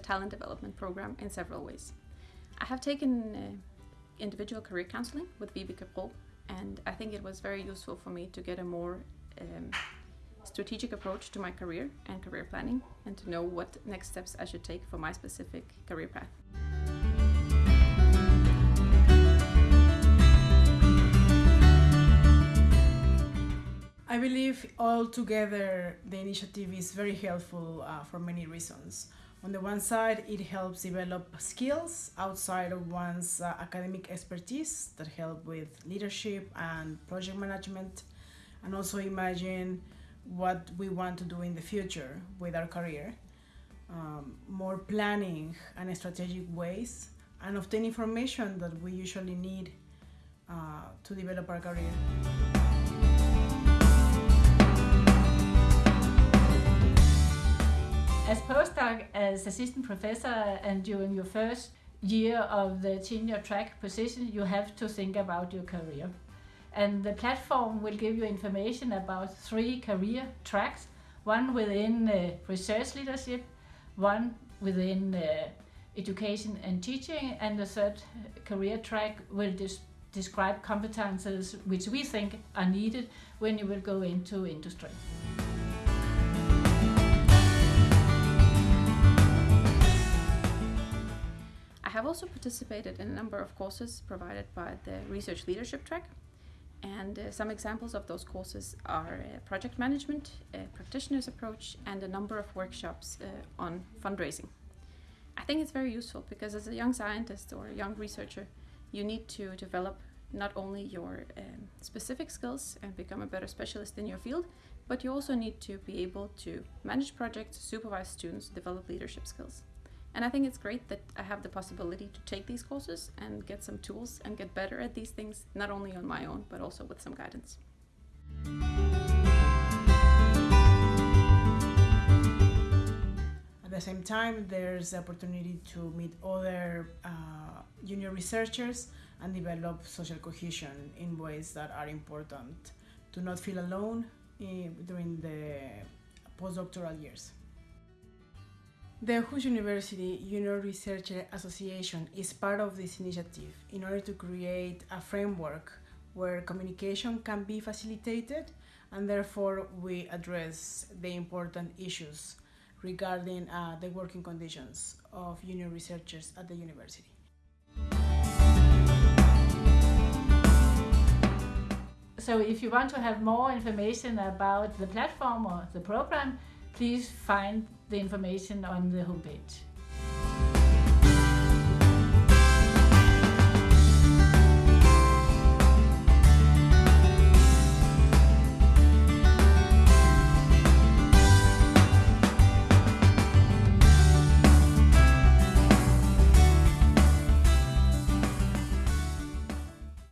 talent development program in several ways. I have taken uh, individual career counseling with Vibeke Pro, and I think it was very useful for me to get a more um, strategic approach to my career and career planning and to know what next steps I should take for my specific career path. Believe altogether the initiative is very helpful uh, for many reasons. On the one side, it helps develop skills outside of one's uh, academic expertise that help with leadership and project management, and also imagine what we want to do in the future with our career. Um, more planning and strategic ways, and obtain information that we usually need uh, to develop our career. As assistant professor, and during your first year of the tenure track position, you have to think about your career. And the platform will give you information about three career tracks, one within uh, research leadership, one within uh, education and teaching, and the third career track will describe competences which we think are needed when you will go into industry. Also participated in a number of courses provided by the Research Leadership track. And uh, some examples of those courses are uh, project management, practitioner's approach, and a number of workshops uh, on fundraising. I think it's very useful because as a young scientist or a young researcher, you need to develop not only your um, specific skills and become a better specialist in your field, but you also need to be able to manage projects, supervise students, develop leadership skills. And I think it's great that I have the possibility to take these courses and get some tools and get better at these things, not only on my own, but also with some guidance. At the same time, there's the opportunity to meet other uh, junior researchers and develop social cohesion in ways that are important to not feel alone in, eh, during the postdoctoral years. The Aarhus University Junior Researcher Association is part of this initiative in order to create a framework where communication can be facilitated and therefore we address the important issues regarding uh, the working conditions of junior researchers at the university. So if you want to have more information about the platform or the program, please find the information on the homepage.